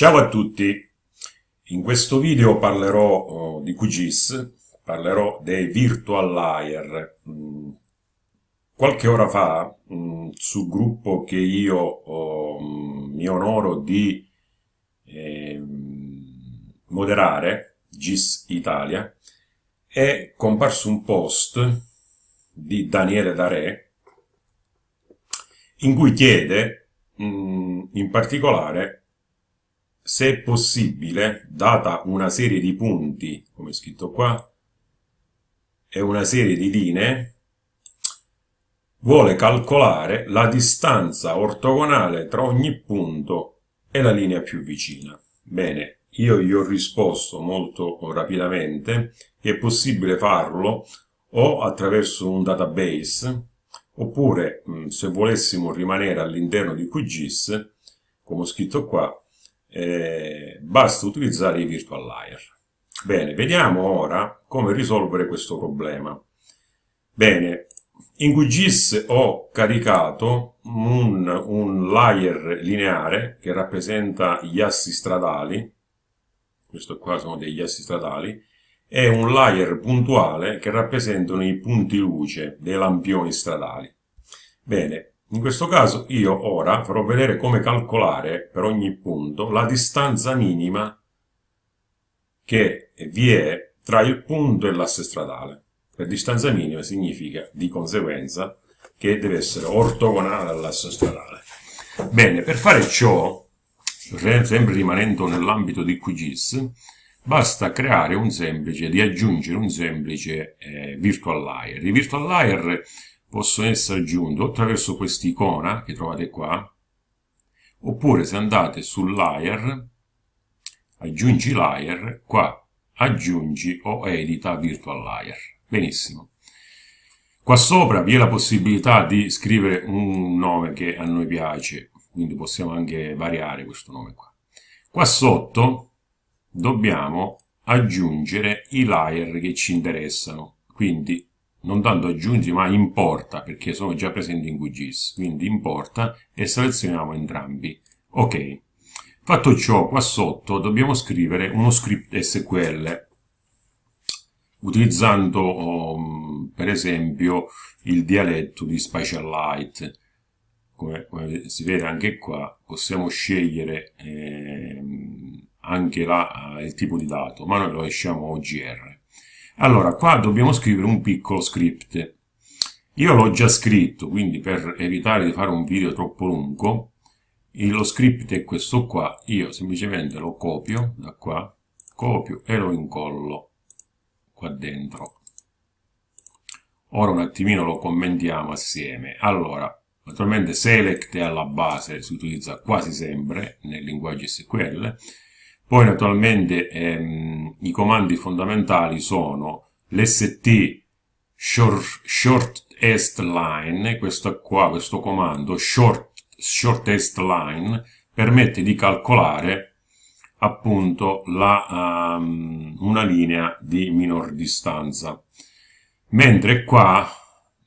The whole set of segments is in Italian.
Ciao a tutti, in questo video parlerò oh, di QGIS, parlerò dei virtual layer. Mm, qualche ora fa, mm, sul gruppo che io oh, mi onoro di eh, moderare, GIS Italia, è comparso un post di Daniele Dare in cui chiede mm, in particolare se è possibile, data una serie di punti, come scritto qua, e una serie di linee, vuole calcolare la distanza ortogonale tra ogni punto e la linea più vicina. Bene, io gli ho risposto molto rapidamente che è possibile farlo o attraverso un database, oppure se volessimo rimanere all'interno di QGIS, come ho scritto qua, eh, basta utilizzare i virtual layer. Bene, vediamo ora come risolvere questo problema. Bene, in QGIS ho caricato un, un layer lineare che rappresenta gli assi stradali, questo qua sono degli assi stradali, e un layer puntuale che rappresentano i punti luce dei lampioni stradali. Bene, in questo caso io ora farò vedere come calcolare per ogni punto la distanza minima che vi è tra il punto e l'asse stradale. Per distanza minima significa di conseguenza che deve essere ortogonale all'asse stradale. Bene, per fare ciò, sempre rimanendo nell'ambito di QGIS, basta creare un semplice, di aggiungere un semplice eh, virtual layer. I virtual layer possono essere aggiunti attraverso quest'icona che trovate qua, oppure se andate sul layer, aggiungi layer, qua aggiungi o edita virtual layer. Benissimo. Qua sopra vi è la possibilità di scrivere un nome che a noi piace, quindi possiamo anche variare questo nome qua. Qua sotto dobbiamo aggiungere i layer che ci interessano, quindi non tanto aggiungi ma importa perché sono già presenti in QGIS quindi importa e selezioniamo entrambi. Ok fatto ciò qua sotto dobbiamo scrivere uno script SQL utilizzando um, per esempio il dialetto di Spatial Light. Come, come si vede anche qua possiamo scegliere eh, anche la, il tipo di dato ma noi lo lasciamo OGR allora, qua dobbiamo scrivere un piccolo script. Io l'ho già scritto, quindi per evitare di fare un video troppo lungo, lo script è questo qua, io semplicemente lo copio da qua, copio e lo incollo qua dentro. Ora un attimino lo commentiamo assieme. Allora, naturalmente select è alla base, si utilizza quasi sempre nel linguaggio SQL, poi naturalmente ehm, i comandi fondamentali sono l'st short, shortest line, questo qua, questo comando short, shortest line permette di calcolare appunto la, um, una linea di minor distanza. Mentre qua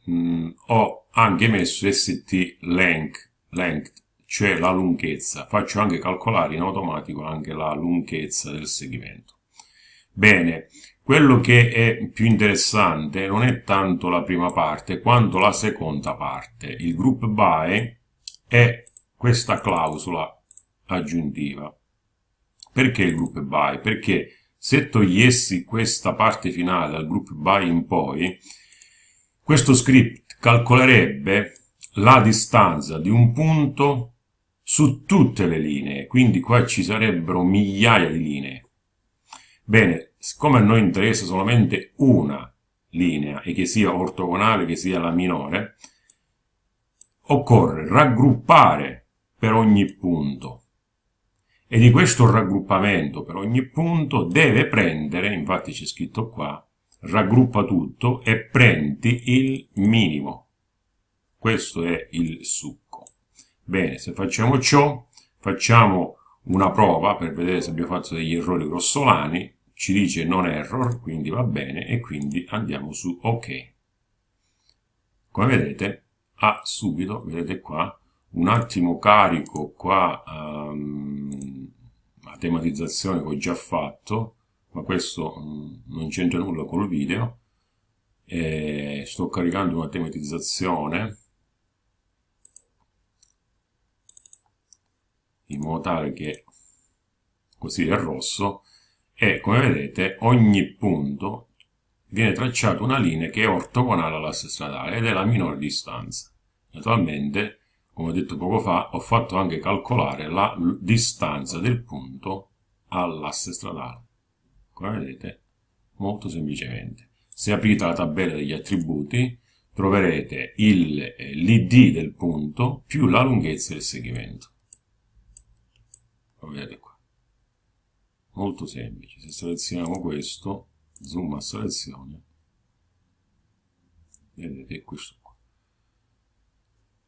mh, ho anche messo st length, length cioè la lunghezza. Faccio anche calcolare in automatico anche la lunghezza del segmento. Bene, quello che è più interessante non è tanto la prima parte quanto la seconda parte. Il group by è questa clausola aggiuntiva. Perché il group by? Perché se togliessi questa parte finale dal group by in poi, questo script calcolerebbe la distanza di un punto su tutte le linee, quindi qua ci sarebbero migliaia di linee. Bene, siccome a noi interessa solamente una linea, e che sia ortogonale, che sia la minore, occorre raggruppare per ogni punto. E di questo raggruppamento per ogni punto deve prendere, infatti c'è scritto qua, raggruppa tutto e prendi il minimo. Questo è il succo. Bene, se facciamo ciò, facciamo una prova per vedere se abbiamo fatto degli errori grossolani, ci dice non error, quindi va bene, e quindi andiamo su ok. Come vedete, ha subito, vedete qua, un attimo carico qua um, tematizzazione che ho già fatto, ma questo mm, non c'entra nulla con il video. E sto caricando una tematizzazione in modo tale che così è rosso e come vedete ogni punto viene tracciata una linea che è ortogonale all'asse stradale ed è la minore distanza. Naturalmente come ho detto poco fa, ho fatto anche calcolare la distanza del punto all'asse stradale. Come vedete, molto semplicemente. Se aprite la tabella degli attributi, troverete l'id del punto più la lunghezza del segmento. Lo vedete qua. Molto semplice. Se selezioniamo questo, zoom a selezione, vedete questo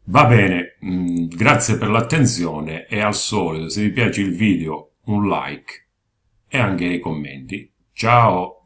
Va bene, mm, grazie per l'attenzione e al solito se vi piace il video un like e anche nei commenti. Ciao!